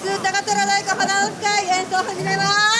高虎太鼓花の使い演奏を始めます。